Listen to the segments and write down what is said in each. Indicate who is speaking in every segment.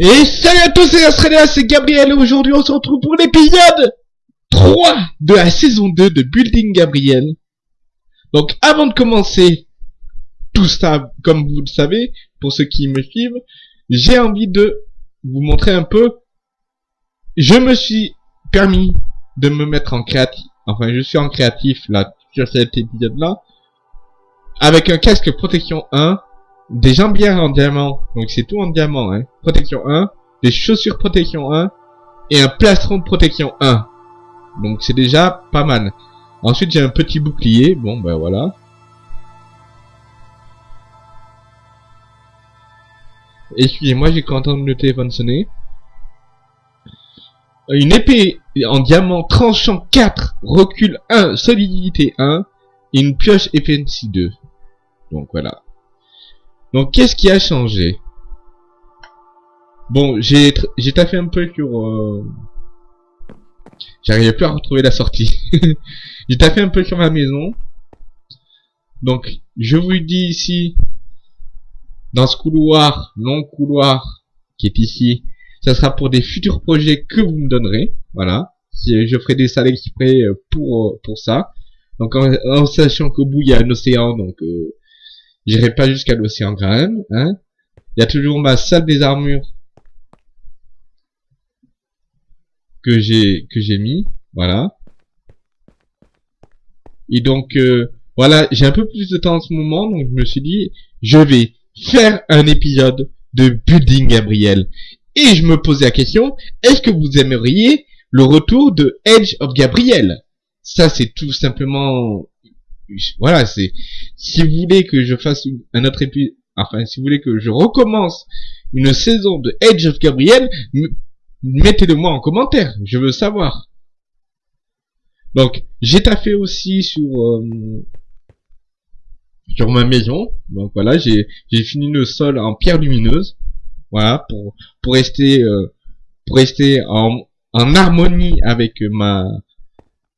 Speaker 1: Et salut à tous, c'est Australia, c'est Gabriel et aujourd'hui on se retrouve pour l'épisode 3 de la saison 2 de Building Gabriel. Donc avant de commencer tout ça, comme vous le savez, pour ceux qui me suivent, j'ai envie de vous montrer un peu. Je me suis permis de me mettre en créatif, enfin je suis en créatif là sur cet épisode là, avec un casque protection 1 des jambières en diamant, donc c'est tout en diamant, hein. Protection 1, des chaussures protection 1, et un plastron protection 1. Donc c'est déjà pas mal. Ensuite j'ai un petit bouclier, bon ben voilà. Excusez-moi, j'ai entendu le téléphone sonner. Une épée en diamant tranchant 4, recul 1, solidité 1, et une pioche FNC 2. Donc voilà. Donc qu'est-ce qui a changé? Bon, j'ai taffé un peu sur... Euh... J'arrivais plus à retrouver la sortie. j'ai taffé un peu sur ma maison. Donc, je vous dis ici, dans ce couloir, long couloir, qui est ici, ça sera pour des futurs projets que vous me donnerez. Voilà. Je ferai des salles exprès euh, pour, pour ça. Donc, en, sachant qu'au bout, il y a un océan, donc... Euh, J'irai pas jusqu'à l'océan même, hein. Il y a toujours ma salle des armures que j'ai que j'ai mis, voilà. Et donc euh, voilà, j'ai un peu plus de temps en ce moment, donc je me suis dit, je vais faire un épisode de Building Gabriel. Et je me posais la question, est-ce que vous aimeriez le retour de Edge of Gabriel? Ça, c'est tout simplement voilà, c'est si vous voulez que je fasse un autre épisode, enfin si vous voulez que je recommence une saison de Edge of Gabriel, mettez-le moi en commentaire, je veux savoir. Donc j'ai taffé aussi sur euh, sur ma maison, donc voilà, j'ai j'ai fini le sol en pierre lumineuse, voilà pour pour rester euh, pour rester en en harmonie avec ma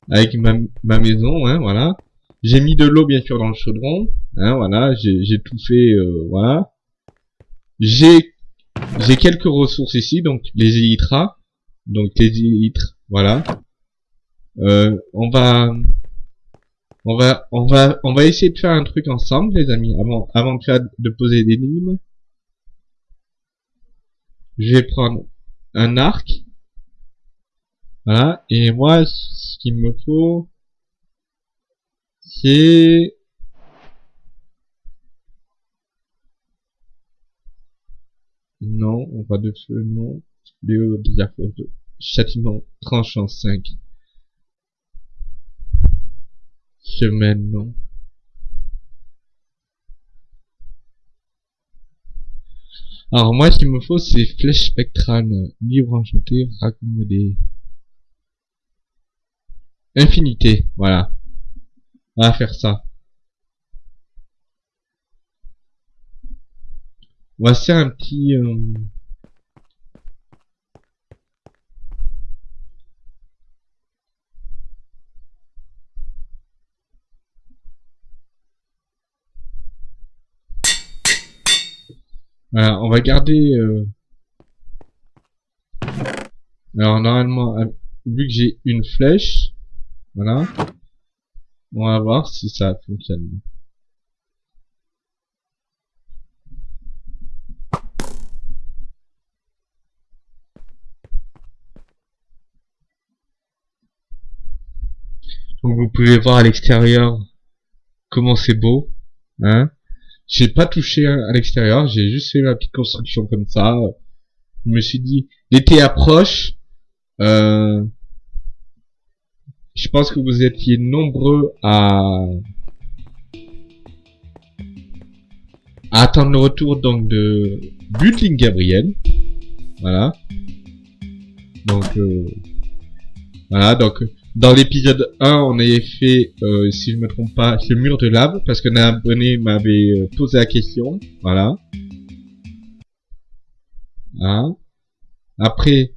Speaker 1: avec ma, ma maison, hein, voilà. J'ai mis de l'eau bien sûr dans le chaudron. Hein, voilà, j'ai tout fait. Euh, voilà. J'ai j'ai quelques ressources ici, donc les élytras. Donc les élytres, voilà. Euh, on va on va on va on va essayer de faire un truc ensemble, les amis, avant avant de faire de poser des lignes. Je vais prendre un arc. Voilà. Et moi, ce qu'il me faut, c'est Non, on va de feu, non. Léo diaphore de châtiment tranchant 5. Semaine, non. Alors moi, ce qu'il me faut, c'est flèche spectrale, livre enchanté, raccommodé. Infinité, voilà. Va faire ça. On va un petit... Euh, on va garder... Euh, alors normalement, vu que j'ai une flèche, voilà, on va voir si ça fonctionne. Donc vous pouvez voir à l'extérieur comment c'est beau. Hein j'ai pas touché à l'extérieur, j'ai juste fait la petite construction comme ça. Je me suis dit, l'été approche. Euh, je pense que vous étiez nombreux à, attendre le retour donc de Building Gabriel. Voilà. Donc euh, voilà, donc dans l'épisode 1, on avait fait, euh, si je me trompe pas, ce mur de lave, parce qu'un abonné m'avait euh, posé la question. Voilà. Voilà. Après,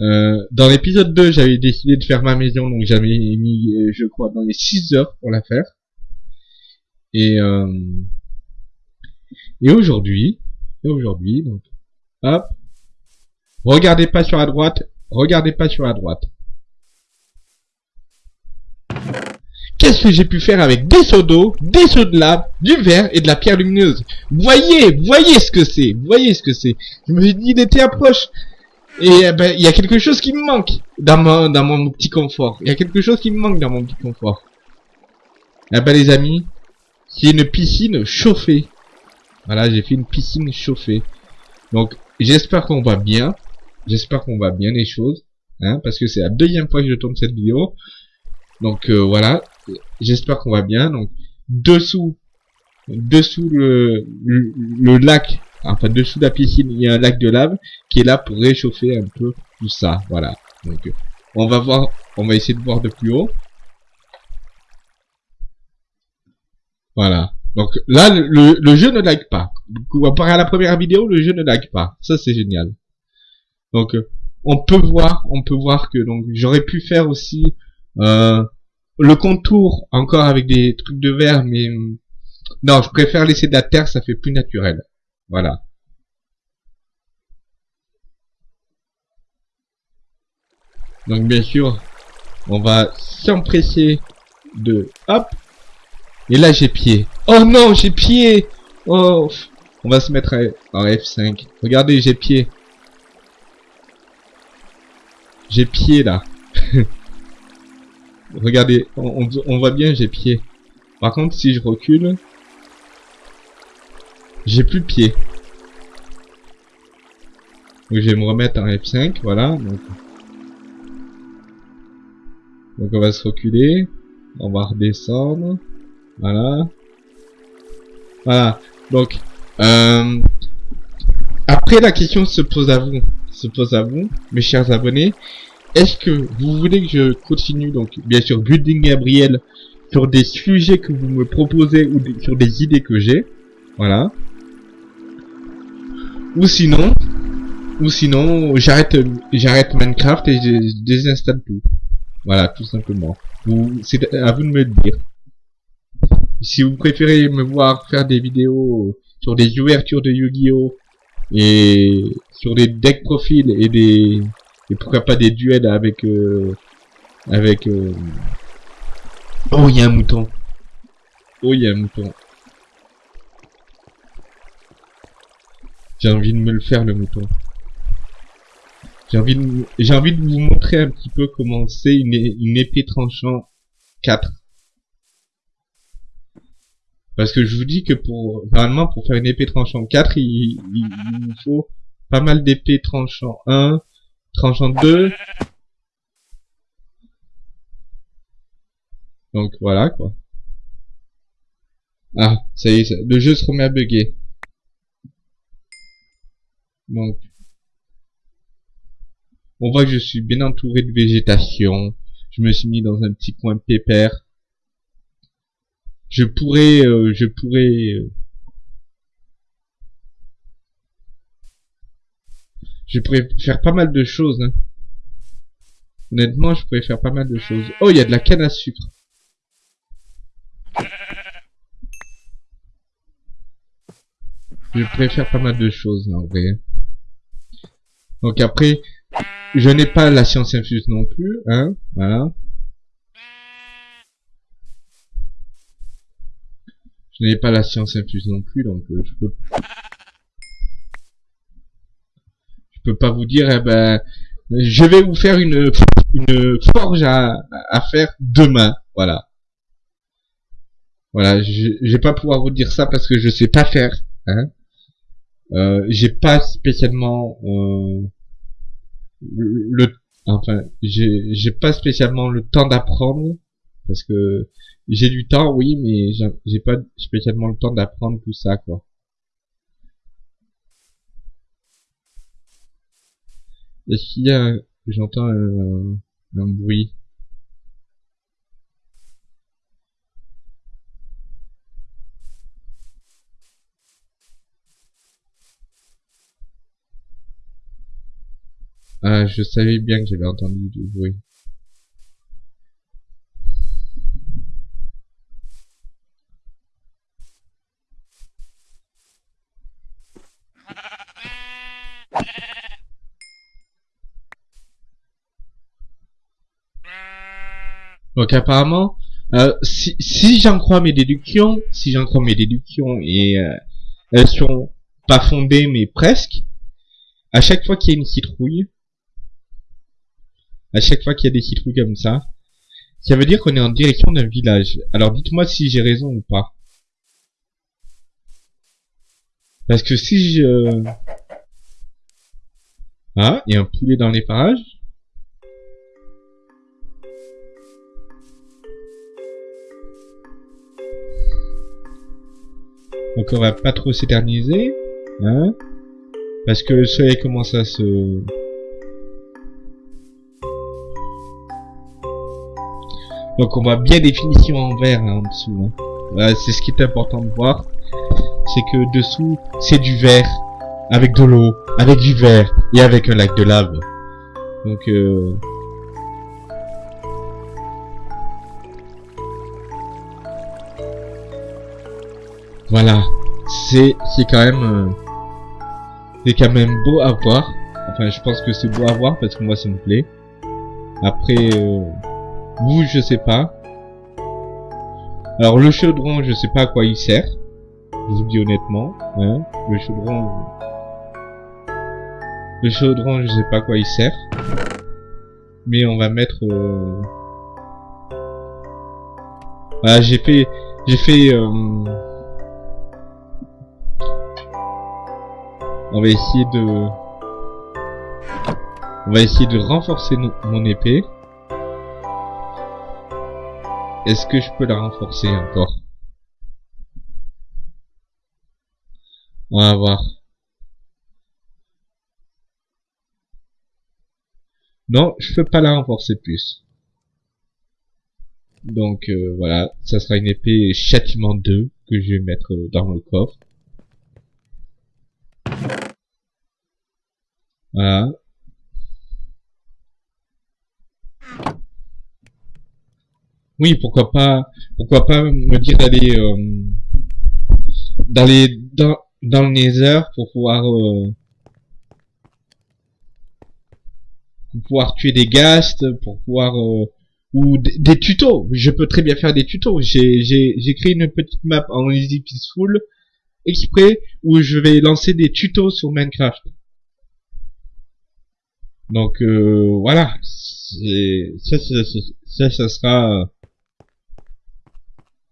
Speaker 1: euh, dans l'épisode 2, j'avais décidé de faire ma maison, donc j'avais mis, euh, je crois, dans les 6 heures pour la faire. Et, euh, et aujourd'hui, et aujourd'hui, donc, hop, Regardez pas sur la droite. Regardez pas sur la droite. Qu'est-ce que j'ai pu faire avec des seaux d'eau, des seaux de lave, du verre et de la pierre lumineuse? Voyez, voyez ce que c'est, voyez ce que c'est. Je me suis dit, était approche. Et eh ben, il y a quelque chose qui me manque dans mon, dans mon petit confort. Il y a quelque chose qui me manque dans mon petit confort. Eh ben, les amis, c'est une piscine chauffée. Voilà, j'ai fait une piscine chauffée. Donc, j'espère qu'on va bien. J'espère qu'on va bien les choses. Hein, parce que c'est la deuxième fois que je tourne cette vidéo. Donc, euh, voilà. J'espère qu'on va bien. Donc, dessous, dessous le, le, lac, enfin, dessous la piscine, il y a un lac de lave qui est là pour réchauffer un peu tout ça. Voilà. Donc, on va voir, on va essayer de voir de plus haut. Voilà. Donc là, le, le jeu ne lag pas. Comparé à la première vidéo, le jeu ne lag pas. Ça, c'est génial. Donc, euh, on peut voir, on peut voir que donc j'aurais pu faire aussi euh, le contour encore avec des trucs de verre, mais non, je préfère laisser de la terre, ça fait plus naturel. Voilà. Donc bien sûr, on va s'empresser de hop et là, j'ai pied. Oh non, j'ai pied Oh On va se mettre en F5. Regardez, j'ai pied. J'ai pied, là. Regardez, on, on, voit bien, j'ai pied. Par contre, si je recule... J'ai plus de pied. Donc, je vais me remettre en F5, voilà. Donc, donc on va se reculer. On va redescendre. Voilà. Voilà. Donc, euh, après la question se pose à vous, se pose à vous, mes chers abonnés. Est-ce que vous voulez que je continue, donc, bien sûr, Building Gabriel, sur des sujets que vous me proposez ou sur des idées que j'ai, voilà. Ou sinon, ou sinon, j'arrête, j'arrête Minecraft et je désinstalle tout. Voilà, tout simplement. C'est à vous de me le dire. Si vous préférez me voir faire des vidéos sur des ouvertures de Yu-Gi-Oh! et sur des deck profils et des et pourquoi pas des duels avec euh, avec euh... oh il y a un mouton oh il y a un mouton j'ai envie de me le faire le mouton j'ai envie de vous montrer un petit peu comment c'est une, une épée tranchant 4 parce que je vous dis que pour normalement pour faire une épée tranchant 4, il, il, faut pas mal d'épées tranchant 1, tranchant 2. Donc voilà quoi. Ah, ça y est, le jeu se remet à bugger. Donc on voit que je suis bien entouré de végétation. Je me suis mis dans un petit coin pépère je pourrais, euh, je pourrais, euh, je pourrais faire pas mal de choses. Hein. Honnêtement, je pourrais faire pas mal de choses. Oh, il y a de la canne à sucre. Je pourrais faire pas mal de choses, en vrai. Donc après, je n'ai pas la science infuse non plus, hein, voilà. Je n'avais pas la science infuse non plus, donc euh, je peux... Je peux pas vous dire, eh ben, je vais vous faire une, forge à, à faire demain, voilà. Voilà, je, je vais pas pouvoir vous dire ça parce que je sais pas faire, hein. Euh, j'ai pas spécialement euh, le, enfin, j'ai pas spécialement le temps d'apprendre parce que j'ai du temps, oui, mais j'ai pas spécialement le temps d'apprendre tout ça, quoi. Est-ce qu'il y a... J'entends un, un bruit? Ah, je savais bien que j'avais entendu du bruit. Donc apparemment, euh, si, si j'en crois mes déductions, si j'en crois mes déductions et euh, elles sont pas fondées mais presque, à chaque fois qu'il y a une citrouille, à chaque fois qu'il y a des citrouilles comme ça, ça veut dire qu'on est en direction d'un village. Alors dites-moi si j'ai raison ou pas. Parce que si je... Ah, il y a un poulet dans les parages. Donc on va pas trop s'éterniser. Hein Parce que le soleil commence à se... Donc on voit bien définition en vert hein, en dessous. Hein. c'est ce qui est important de voir. C'est que dessous, c'est du vert. Avec de l'eau, avec du vert et avec un lac de lave. Donc euh... Voilà. C'est c'est quand même euh, c'est quand même beau à voir. Enfin, je pense que c'est beau à voir parce que moi ça me plaît. Après euh, vous, je sais pas. Alors le chaudron, je sais pas à quoi il sert. Je vous dis honnêtement, hein. Le chaudron, le chaudron, je sais pas à quoi il sert. Mais on va mettre. Euh... Voilà, j'ai fait, j'ai fait. Euh... On va essayer de. On va essayer de renforcer mon épée. Est-ce que je peux la renforcer encore? On va voir. Non, je peux pas la renforcer plus. Donc euh, voilà, ça sera une épée châtiment 2 que je vais mettre dans le coffre. Voilà. Oui, pourquoi pas, pourquoi pas me dire d'aller euh, d'aller dans dans le Nether pour pouvoir euh, pour pouvoir tuer des ghasts, pour pouvoir euh, ou des tutos. Je peux très bien faire des tutos. J'ai j'ai créé une petite map en Easy Peaceful exprès où je vais lancer des tutos sur Minecraft. Donc euh, voilà, ça, ça, ça, ça, sera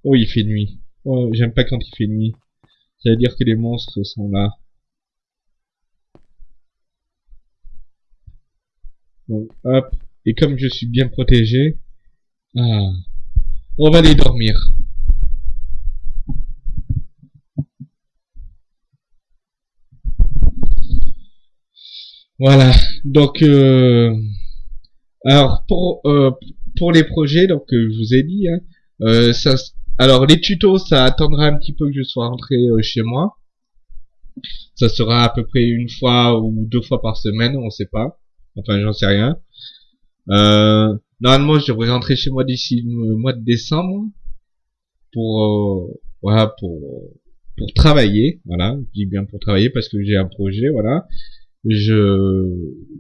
Speaker 1: Oh, il fait nuit. Oh, j'aime pas quand il fait nuit. Ça veut dire que les monstres sont là. Bon, hop. Et comme je suis bien protégé, ah, on va aller dormir. Voilà. Donc, euh, alors pour euh, pour les projets, donc euh, je vous ai dit, hein, euh, ça alors les tutos, ça attendra un petit peu que je sois rentré euh, chez moi. Ça sera à peu près une fois ou deux fois par semaine, on sait pas. Enfin, j'en sais rien. Euh, normalement, je devrais rentrer chez moi d'ici le mois de décembre pour euh, voilà pour pour travailler. Voilà, je dis bien pour travailler parce que j'ai un projet. Voilà, je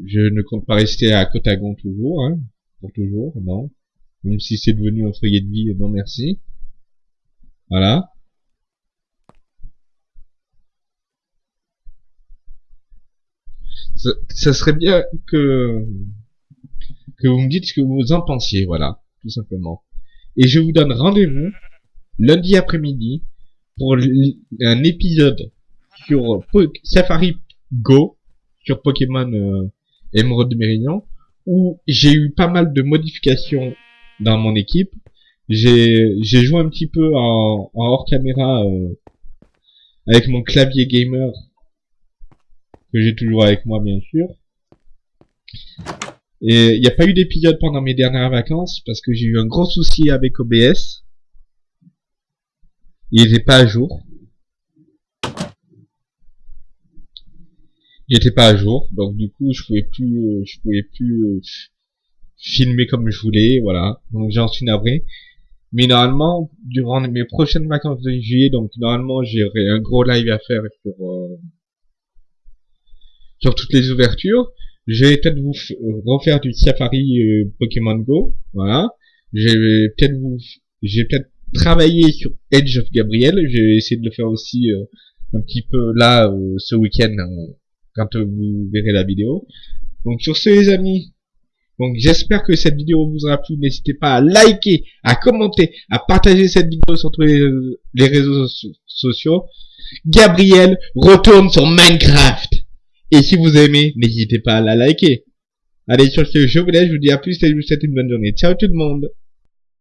Speaker 1: je ne compte pas rester à Cotagon toujours, hein, pour toujours, non. Même si c'est devenu un foyer de vie, non merci. Voilà. Ça, serait bien que que vous me dites ce que vous en pensiez, voilà, tout simplement. Et je vous donne rendez-vous lundi après-midi pour un épisode sur Safari Go sur Pokémon euh, Emerald Méridian où j'ai eu pas mal de modifications dans mon équipe j'ai joué un petit peu en, en hors caméra euh, avec mon clavier gamer que j'ai toujours avec moi bien sûr. Et il n'y a pas eu d'épisode pendant mes dernières vacances parce que j'ai eu un gros souci avec OBS. Il n'était pas à jour. Il était pas à jour, donc du coup je pouvais plus, je pouvais plus euh, filmer comme je voulais, voilà. Donc j'en suis navré. Mais normalement, durant mes prochaines vacances de juillet, donc normalement j'aurai un gros live à faire sur euh, sur toutes les ouvertures. Je vais peut-être vous refaire du Safari euh, Pokémon Go, voilà. Je vais peut-être vous, j'ai peut-être travaillé sur Edge of Gabriel. Je vais essayer de le faire aussi euh, un petit peu là euh, ce week-end euh, quand vous verrez la vidéo. Donc sur ce les amis, donc j'espère que cette vidéo vous aura plu. N'hésitez pas à liker, à commenter, à partager cette vidéo sur tous les, réseaux sociaux. Gabriel retourne sur Minecraft. Et si vous aimez, n'hésitez pas à la liker. Allez, sur ce, je vous laisse, je vous dis à plus et je vous souhaite une bonne journée. Ciao tout le monde